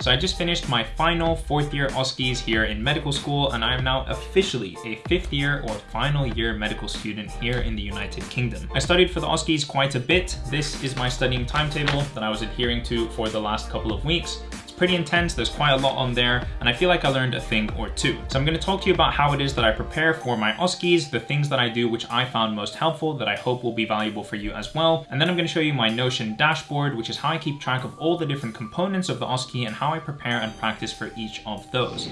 So I just finished my final fourth year OSCEs here in medical school and I am now officially a fifth year or final year medical student here in the United Kingdom. I studied for the OSCEs quite a bit. This is my studying timetable that I was adhering to for the last couple of weeks pretty intense, there's quite a lot on there, and I feel like I learned a thing or two. So I'm gonna talk to you about how it is that I prepare for my OSCEs, the things that I do which I found most helpful that I hope will be valuable for you as well. And then I'm gonna show you my Notion dashboard, which is how I keep track of all the different components of the OSCE and how I prepare and practice for each of those.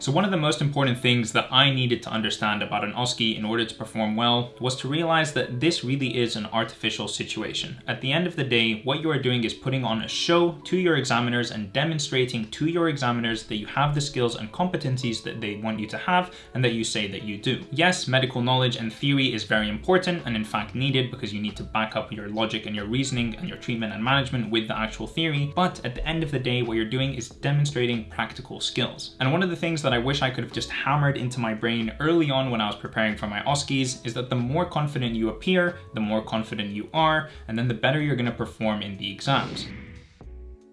So one of the most important things that I needed to understand about an OSCE in order to perform well was to realize that this really is an artificial situation. At the end of the day, what you are doing is putting on a show to your examiners and demonstrating to your examiners that you have the skills and competencies that they want you to have and that you say that you do. Yes, medical knowledge and theory is very important and in fact needed because you need to back up your logic and your reasoning and your treatment and management with the actual theory. But at the end of the day, what you're doing is demonstrating practical skills. And one of the things that I wish I could have just hammered into my brain early on when I was preparing for my OSCEs is that the more confident you appear, the more confident you are, and then the better you're gonna perform in the exams.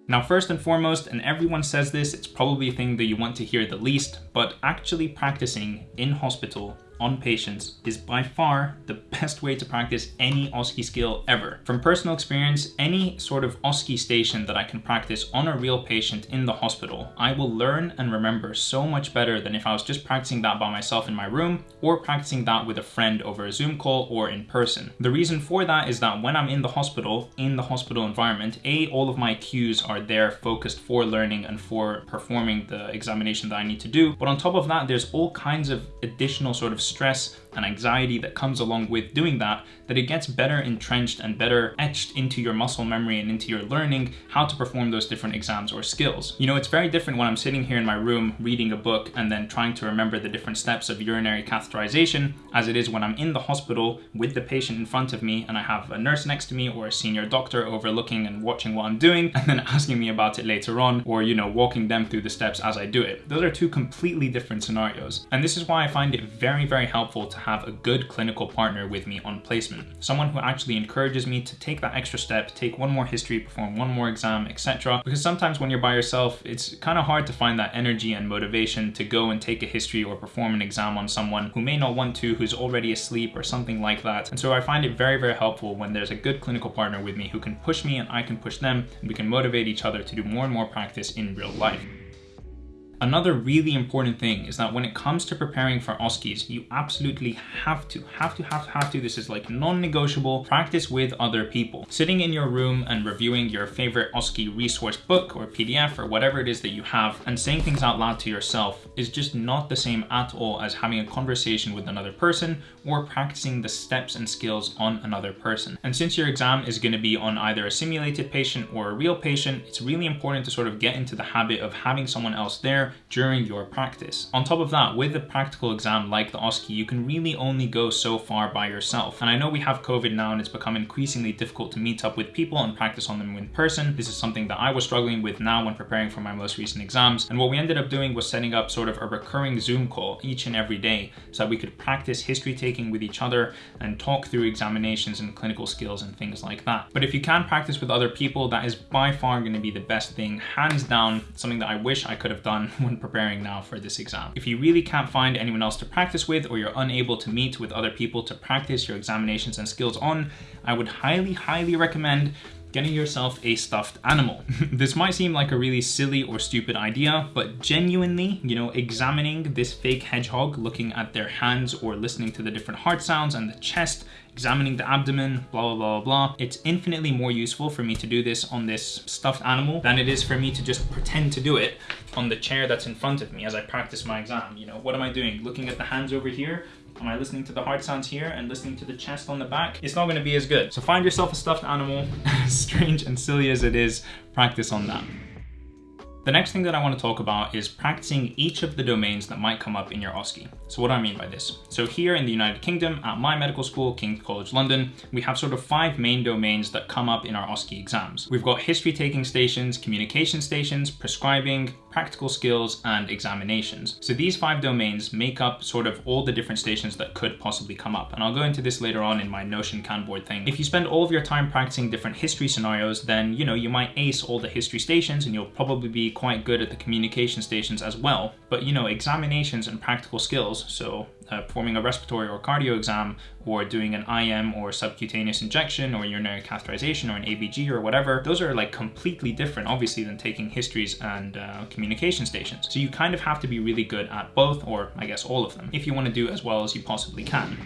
Now, first and foremost, and everyone says this, it's probably a thing that you want to hear the least, but actually practicing in hospital on patients is by far the best way to practice any OSCE skill ever. From personal experience, any sort of OSCE station that I can practice on a real patient in the hospital, I will learn and remember so much better than if I was just practicing that by myself in my room or practicing that with a friend over a Zoom call or in person. The reason for that is that when I'm in the hospital, in the hospital environment, A, all of my cues are there focused for learning and for performing the examination that I need to do. But on top of that, there's all kinds of additional sort of stress and anxiety that comes along with doing that, that it gets better entrenched and better etched into your muscle memory and into your learning how to perform those different exams or skills. You know, it's very different when I'm sitting here in my room reading a book and then trying to remember the different steps of urinary catheterization as it is when I'm in the hospital with the patient in front of me and I have a nurse next to me or a senior doctor overlooking and watching what I'm doing and then asking me about it later on or, you know, walking them through the steps as I do it. Those are two completely different scenarios. And this is why I find it very, very helpful to have a good clinical partner with me on placement. Someone who actually encourages me to take that extra step, take one more history, perform one more exam, etc. Because sometimes when you're by yourself, it's kind of hard to find that energy and motivation to go and take a history or perform an exam on someone who may not want to, who's already asleep or something like that. And so I find it very, very helpful when there's a good clinical partner with me who can push me and I can push them and we can motivate each other to do more and more practice in real life. Another really important thing is that when it comes to preparing for OSCEs, you absolutely have to, have to, have to, have to, this is like non-negotiable, practice with other people. Sitting in your room and reviewing your favorite OSCE resource book or PDF or whatever it is that you have and saying things out loud to yourself is just not the same at all as having a conversation with another person or practicing the steps and skills on another person. And since your exam is gonna be on either a simulated patient or a real patient, it's really important to sort of get into the habit of having someone else there during your practice. On top of that, with a practical exam like the OSCE, you can really only go so far by yourself. And I know we have COVID now and it's become increasingly difficult to meet up with people and practice on them in person. This is something that I was struggling with now when preparing for my most recent exams. And what we ended up doing was setting up sort of a recurring Zoom call each and every day so that we could practice history taking with each other and talk through examinations and clinical skills and things like that. But if you can practice with other people, that is by far going to be the best thing, hands down, something that I wish I could have done when preparing now for this exam. If you really can't find anyone else to practice with or you're unable to meet with other people to practice your examinations and skills on, I would highly, highly recommend getting yourself a stuffed animal. this might seem like a really silly or stupid idea, but genuinely, you know, examining this fake hedgehog, looking at their hands or listening to the different heart sounds and the chest, examining the abdomen, blah, blah, blah, blah. It's infinitely more useful for me to do this on this stuffed animal than it is for me to just pretend to do it on the chair that's in front of me as I practice my exam. You know, what am I doing? Looking at the hands over here, Am I listening to the heart sounds here and listening to the chest on the back? It's not gonna be as good. So find yourself a stuffed animal, strange and silly as it is, practice on that. The next thing that I want to talk about is practicing each of the domains that might come up in your OSCE. So what do I mean by this? So here in the United Kingdom, at my medical school, King's College London, we have sort of five main domains that come up in our OSCE exams. We've got history taking stations, communication stations, prescribing, practical skills, and examinations. So these five domains make up sort of all the different stations that could possibly come up. And I'll go into this later on in my Notion Kanboard thing. If you spend all of your time practicing different history scenarios, then, you know, you might ace all the history stations and you'll probably be quite good at the communication stations as well. But you know, examinations and practical skills, so uh, performing a respiratory or cardio exam or doing an IM or subcutaneous injection or urinary catheterization or an ABG or whatever, those are like completely different, obviously, than taking histories and uh, communication stations. So you kind of have to be really good at both, or I guess all of them, if you want to do as well as you possibly can.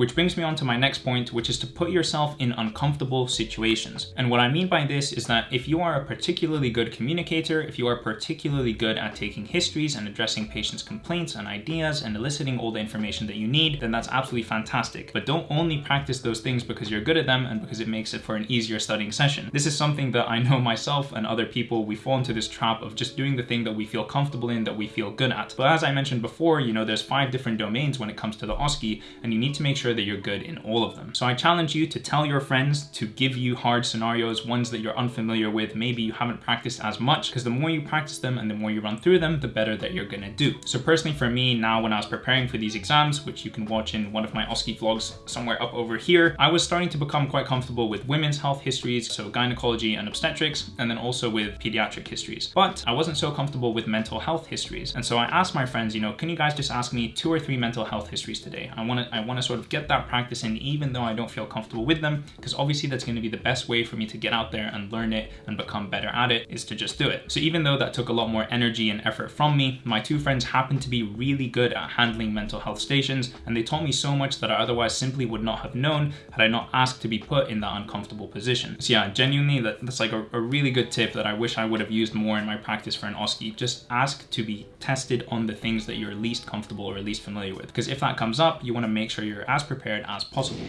Which brings me on to my next point, which is to put yourself in uncomfortable situations. And what I mean by this is that if you are a particularly good communicator, if you are particularly good at taking histories and addressing patients' complaints and ideas and eliciting all the information that you need, then that's absolutely fantastic. But don't only practice those things because you're good at them and because it makes it for an easier studying session. This is something that I know myself and other people, we fall into this trap of just doing the thing that we feel comfortable in, that we feel good at. But as I mentioned before, you know, there's five different domains when it comes to the OSCE, and you need to make sure sure that you're good in all of them. So I challenge you to tell your friends to give you hard scenarios, ones that you're unfamiliar with, maybe you haven't practiced as much, because the more you practice them and the more you run through them, the better that you're gonna do. So personally for me, now when I was preparing for these exams, which you can watch in one of my OSCE vlogs somewhere up over here, I was starting to become quite comfortable with women's health histories, so gynecology and obstetrics, and then also with pediatric histories. But I wasn't so comfortable with mental health histories. And so I asked my friends, you know, can you guys just ask me two or three mental health histories today? I wanna, I wanna sort of get get that practice in even though I don't feel comfortable with them because obviously that's going to be the best way for me to get out there and learn it and become better at it is to just do it. So even though that took a lot more energy and effort from me, my two friends happened to be really good at handling mental health stations and they taught me so much that I otherwise simply would not have known had I not asked to be put in that uncomfortable position. So yeah, genuinely that, that's like a, a really good tip that I wish I would have used more in my practice for an OSCE. Just ask to be tested on the things that you're least comfortable or least familiar with. Because if that comes up, you want to make sure you're as prepared as possible.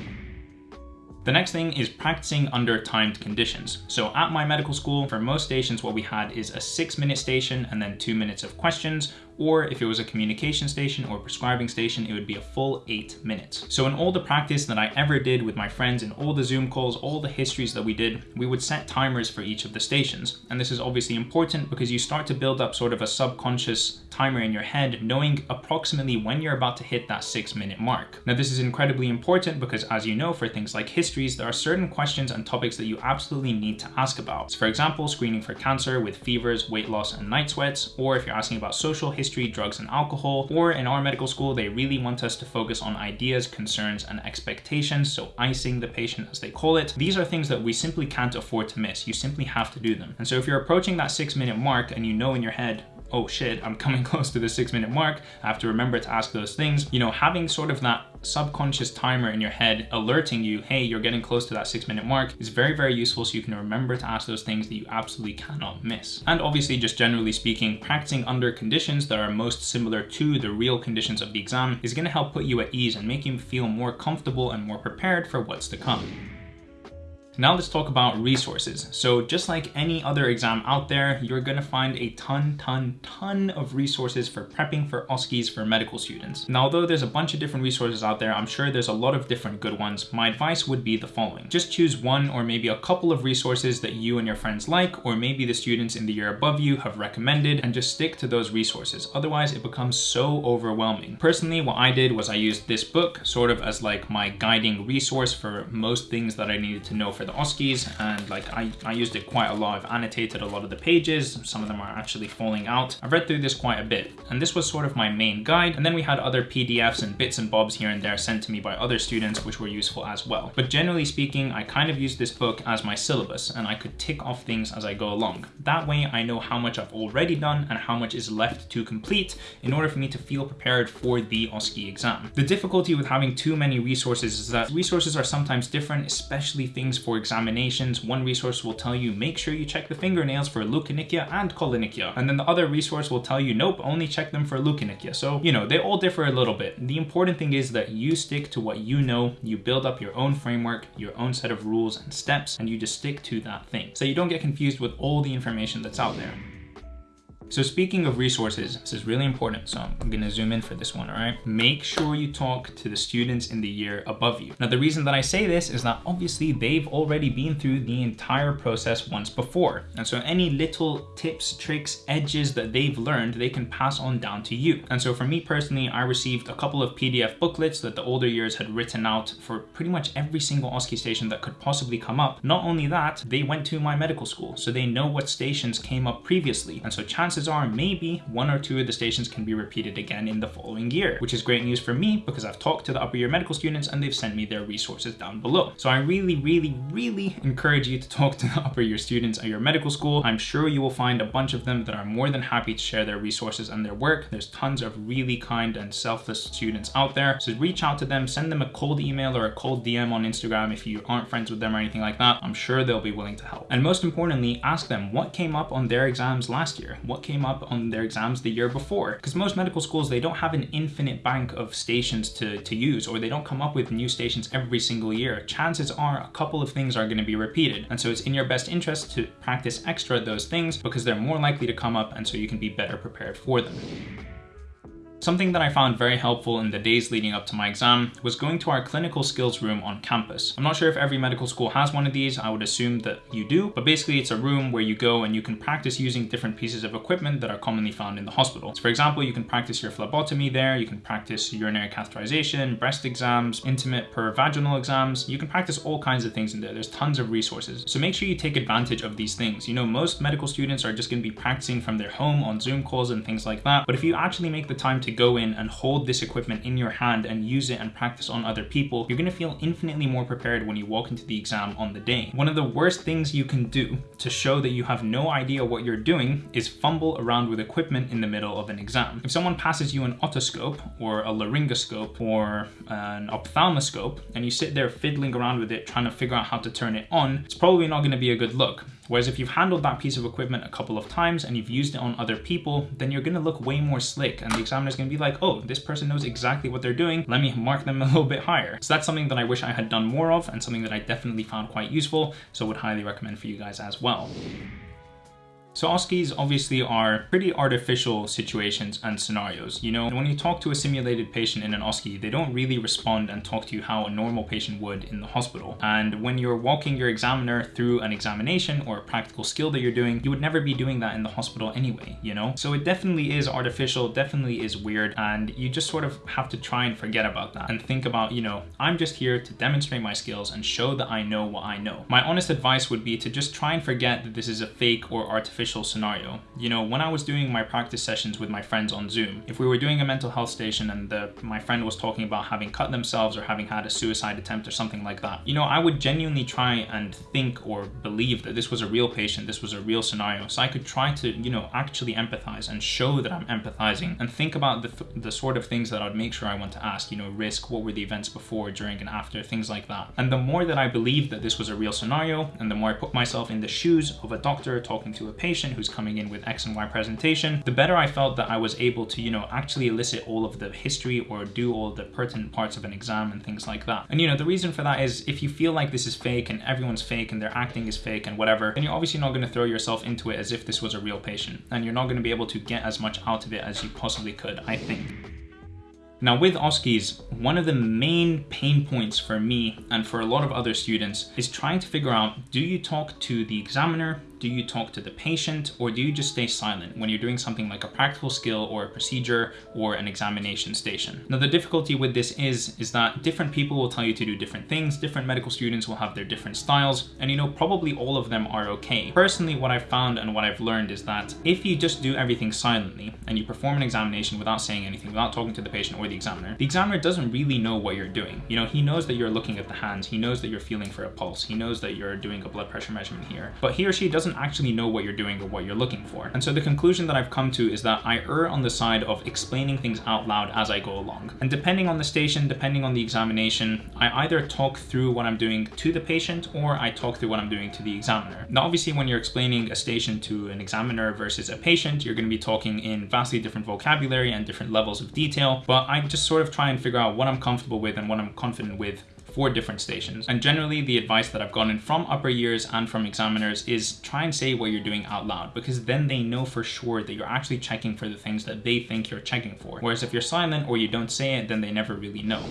The next thing is practicing under timed conditions. So at my medical school, for most stations, what we had is a six minute station and then two minutes of questions, or if it was a communication station or prescribing station, it would be a full eight minutes. So in all the practice that I ever did with my friends in all the Zoom calls, all the histories that we did, we would set timers for each of the stations. And this is obviously important because you start to build up sort of a subconscious timer in your head, knowing approximately when you're about to hit that six minute mark. Now, this is incredibly important because as you know, for things like histories, there are certain questions and topics that you absolutely need to ask about. So for example, screening for cancer with fevers, weight loss, and night sweats, or if you're asking about social history, drugs, and alcohol. Or in our medical school, they really want us to focus on ideas, concerns, and expectations, so icing the patient as they call it. These are things that we simply can't afford to miss. You simply have to do them. And so if you're approaching that six minute mark and you know in your head, oh shit, I'm coming close to the six minute mark. I have to remember to ask those things. You know, having sort of that subconscious timer in your head alerting you, hey, you're getting close to that six minute mark is very, very useful so you can remember to ask those things that you absolutely cannot miss. And obviously, just generally speaking, practicing under conditions that are most similar to the real conditions of the exam is gonna help put you at ease and make you feel more comfortable and more prepared for what's to come. Now let's talk about resources. So just like any other exam out there, you're gonna find a ton, ton, ton of resources for prepping for OSCEs for medical students. Now, although there's a bunch of different resources out there, I'm sure there's a lot of different good ones. My advice would be the following. Just choose one or maybe a couple of resources that you and your friends like, or maybe the students in the year above you have recommended, and just stick to those resources. Otherwise, it becomes so overwhelming. Personally, what I did was I used this book sort of as like my guiding resource for most things that I needed to know for the OSCEs and like I, I used it quite a lot. I've annotated a lot of the pages. Some of them are actually falling out. I've read through this quite a bit and this was sort of my main guide. And then we had other PDFs and bits and bobs here and there sent to me by other students which were useful as well. But generally speaking, I kind of used this book as my syllabus and I could tick off things as I go along. That way I know how much I've already done and how much is left to complete in order for me to feel prepared for the OSCE exam. The difficulty with having too many resources is that resources are sometimes different, especially things for for examinations, one resource will tell you make sure you check the fingernails for leukonychia and koilonychia. And then the other resource will tell you nope, only check them for leukonychia. So, you know, they all differ a little bit. The important thing is that you stick to what you know, you build up your own framework, your own set of rules and steps, and you just stick to that thing. So you don't get confused with all the information that's out there. So speaking of resources, this is really important. So I'm gonna zoom in for this one, all right? Make sure you talk to the students in the year above you. Now, the reason that I say this is that obviously they've already been through the entire process once before. And so any little tips, tricks, edges that they've learned, they can pass on down to you. And so for me personally, I received a couple of PDF booklets that the older years had written out for pretty much every single OSCE station that could possibly come up. Not only that, they went to my medical school, so they know what stations came up previously. And so chances chances are maybe one or two of the stations can be repeated again in the following year, which is great news for me because I've talked to the upper year medical students and they've sent me their resources down below. So I really, really, really encourage you to talk to the upper year students at your medical school. I'm sure you will find a bunch of them that are more than happy to share their resources and their work. There's tons of really kind and selfless students out there. So reach out to them, send them a cold email or a cold DM on Instagram if you aren't friends with them or anything like that. I'm sure they'll be willing to help. And most importantly, ask them what came up on their exams last year? What came up on their exams the year before. Because most medical schools, they don't have an infinite bank of stations to, to use, or they don't come up with new stations every single year. Chances are a couple of things are gonna be repeated. And so it's in your best interest to practice extra those things because they're more likely to come up and so you can be better prepared for them. Something that I found very helpful in the days leading up to my exam was going to our clinical skills room on campus. I'm not sure if every medical school has one of these, I would assume that you do, but basically it's a room where you go and you can practice using different pieces of equipment that are commonly found in the hospital. So for example, you can practice your phlebotomy there, you can practice urinary catheterization, breast exams, intimate per vaginal exams, you can practice all kinds of things in there. There's tons of resources. So make sure you take advantage of these things. You know, most medical students are just gonna be practicing from their home on Zoom calls and things like that, but if you actually make the time to go in and hold this equipment in your hand and use it and practice on other people, you're gonna feel infinitely more prepared when you walk into the exam on the day. One of the worst things you can do to show that you have no idea what you're doing is fumble around with equipment in the middle of an exam. If someone passes you an otoscope or a laryngoscope or an ophthalmoscope and you sit there fiddling around with it trying to figure out how to turn it on, it's probably not gonna be a good look. Whereas if you've handled that piece of equipment a couple of times and you've used it on other people, then you're gonna look way more slick and the examiner's gonna be like, oh, this person knows exactly what they're doing. Let me mark them a little bit higher. So that's something that I wish I had done more of and something that I definitely found quite useful. So would highly recommend for you guys as well. So OSCEs obviously are pretty artificial situations and scenarios. You know, when you talk to a simulated patient in an OSCE, they don't really respond and talk to you how a normal patient would in the hospital. And when you're walking your examiner through an examination or a practical skill that you're doing, you would never be doing that in the hospital anyway, you know? So it definitely is artificial, definitely is weird, and you just sort of have to try and forget about that and think about, you know, I'm just here to demonstrate my skills and show that I know what I know. My honest advice would be to just try and forget that this is a fake or artificial scenario. You know, when I was doing my practice sessions with my friends on Zoom, if we were doing a mental health station and the, my friend was talking about having cut themselves or having had a suicide attempt or something like that, you know, I would genuinely try and think or believe that this was a real patient, this was a real scenario. So I could try to, you know, actually empathize and show that I'm empathizing and think about the, the sort of things that I'd make sure I want to ask, you know, risk, what were the events before, during, and after, things like that. And the more that I believed that this was a real scenario, and the more I put myself in the shoes of a doctor talking to a patient, patient who's coming in with X and Y presentation, the better I felt that I was able to, you know, actually elicit all of the history or do all the pertinent parts of an exam and things like that. And you know, the reason for that is if you feel like this is fake and everyone's fake and their acting is fake and whatever, then you're obviously not going to throw yourself into it as if this was a real patient. And you're not going to be able to get as much out of it as you possibly could, I think. Now with OSCEs, one of the main pain points for me and for a lot of other students is trying to figure out, do you talk to the examiner do you talk to the patient or do you just stay silent when you're doing something like a practical skill or a procedure or an examination station? Now the difficulty with this is, is that different people will tell you to do different things, different medical students will have their different styles, and you know, probably all of them are okay. Personally, what I've found and what I've learned is that if you just do everything silently and you perform an examination without saying anything, without talking to the patient or the examiner, the examiner doesn't really know what you're doing. You know, he knows that you're looking at the hands, he knows that you're feeling for a pulse, he knows that you're doing a blood pressure measurement here, but he or she doesn't doesn't actually know what you're doing or what you're looking for. And so the conclusion that I've come to is that I err on the side of explaining things out loud as I go along. And depending on the station, depending on the examination, I either talk through what I'm doing to the patient or I talk through what I'm doing to the examiner. Now, obviously, when you're explaining a station to an examiner versus a patient, you're going to be talking in vastly different vocabulary and different levels of detail, but I just sort of try and figure out what I'm comfortable with and what I'm confident with for different stations. And generally the advice that I've gotten from upper years and from examiners is try and say what you're doing out loud because then they know for sure that you're actually checking for the things that they think you're checking for. Whereas if you're silent or you don't say it, then they never really know.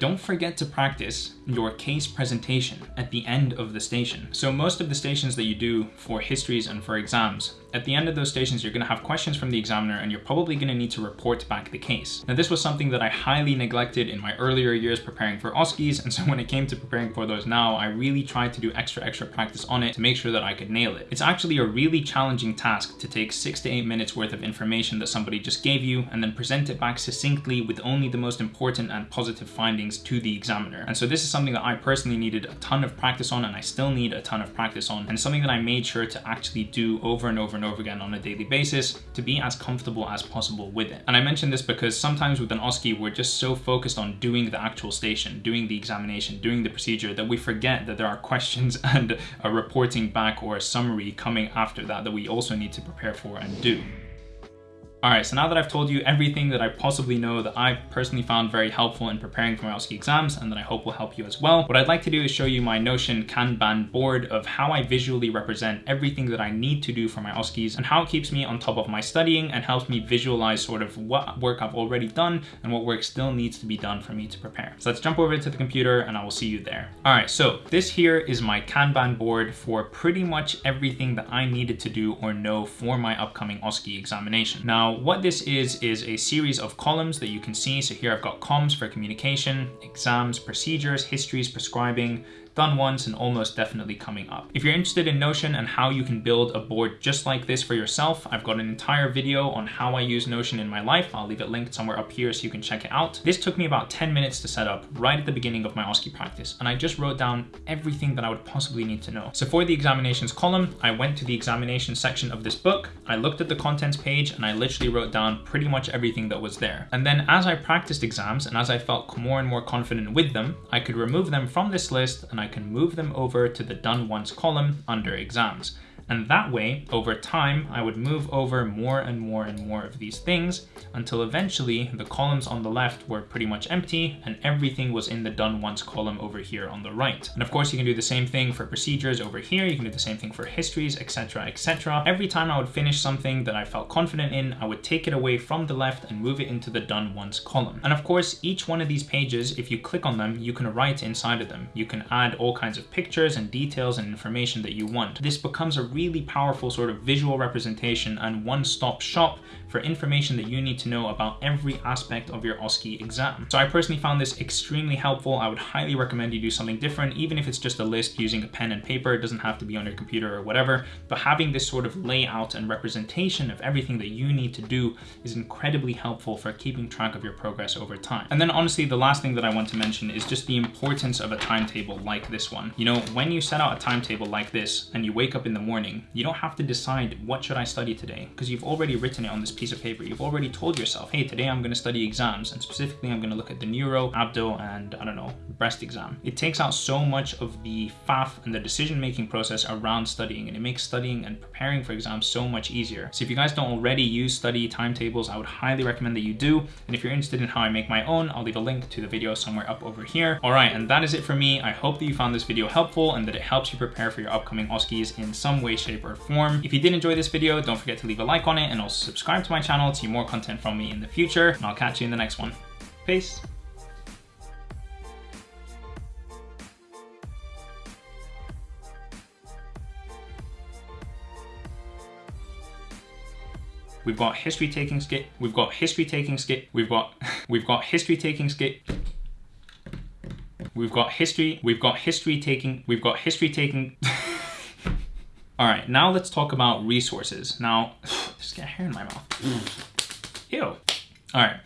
Don't forget to practice your case presentation at the end of the station. So most of the stations that you do for histories and for exams, at the end of those stations, you're gonna have questions from the examiner and you're probably gonna need to report back the case. Now this was something that I highly neglected in my earlier years preparing for OSCEs. And so when it came to preparing for those now, I really tried to do extra, extra practice on it to make sure that I could nail it. It's actually a really challenging task to take six to eight minutes worth of information that somebody just gave you and then present it back succinctly with only the most important and positive findings to the examiner. And so this is something that I personally needed a ton of practice on and I still need a ton of practice on and something that I made sure to actually do over and over and over again on a daily basis to be as comfortable as possible with it. And I mention this because sometimes with an OSCE, we're just so focused on doing the actual station, doing the examination, doing the procedure that we forget that there are questions and a reporting back or a summary coming after that that we also need to prepare for and do. All right, so now that I've told you everything that I possibly know that I've personally found very helpful in preparing for my OSCE exams and that I hope will help you as well, what I'd like to do is show you my Notion Kanban board of how I visually represent everything that I need to do for my OSCEs and how it keeps me on top of my studying and helps me visualize sort of what work I've already done and what work still needs to be done for me to prepare. So let's jump over to the computer and I will see you there. All right, so this here is my Kanban board for pretty much everything that I needed to do or know for my upcoming OSCE examination. Now, what this is, is a series of columns that you can see. So here I've got comms for communication, exams, procedures, histories, prescribing, done once and almost definitely coming up. If you're interested in Notion and how you can build a board just like this for yourself, I've got an entire video on how I use Notion in my life. I'll leave it linked somewhere up here so you can check it out. This took me about 10 minutes to set up right at the beginning of my OSCE practice, and I just wrote down everything that I would possibly need to know. So for the examinations column, I went to the examination section of this book, I looked at the contents page, and I literally wrote down pretty much everything that was there. And then as I practiced exams and as I felt more and more confident with them, I could remove them from this list and I can move them over to the done once column under exams. And that way, over time, I would move over more and more and more of these things until eventually the columns on the left were pretty much empty and everything was in the done once column over here on the right. And of course, you can do the same thing for procedures over here. You can do the same thing for histories, etc., etc. Every time I would finish something that I felt confident in, I would take it away from the left and move it into the done once column. And of course, each one of these pages, if you click on them, you can write inside of them. You can add all kinds of pictures and details and information that you want. This becomes a really powerful sort of visual representation and one-stop shop for information that you need to know about every aspect of your OSCE exam. So I personally found this extremely helpful. I would highly recommend you do something different, even if it's just a list using a pen and paper. It doesn't have to be on your computer or whatever, but having this sort of layout and representation of everything that you need to do is incredibly helpful for keeping track of your progress over time. And then honestly, the last thing that I want to mention is just the importance of a timetable like this one. You know, when you set out a timetable like this and you wake up in the morning, you don't have to decide what should I study today because you've already written it on this piece of paper. You've already told yourself, hey, today I'm going to study exams and specifically I'm going to look at the neuro, abdo, and I don't know, breast exam. It takes out so much of the faff and the decision-making process around studying and it makes studying and preparing for exams so much easier. So if you guys don't already use study timetables, I would highly recommend that you do. And if you're interested in how I make my own, I'll leave a link to the video somewhere up over here. All right, and that is it for me. I hope that you found this video helpful and that it helps you prepare for your upcoming OSCEs in some way, shape, or form form. If you did enjoy this video, don't forget to leave a like on it and also subscribe to my channel to see more content from me in the future. And I'll catch you in the next one. Peace. We've got history taking skit. We've got history taking skit. We've got we've got history taking skit. We've got history. We've got history taking. We've got history taking. All right, now let's talk about resources. Now, just get hair in my mouth. Mm. Ew. All right.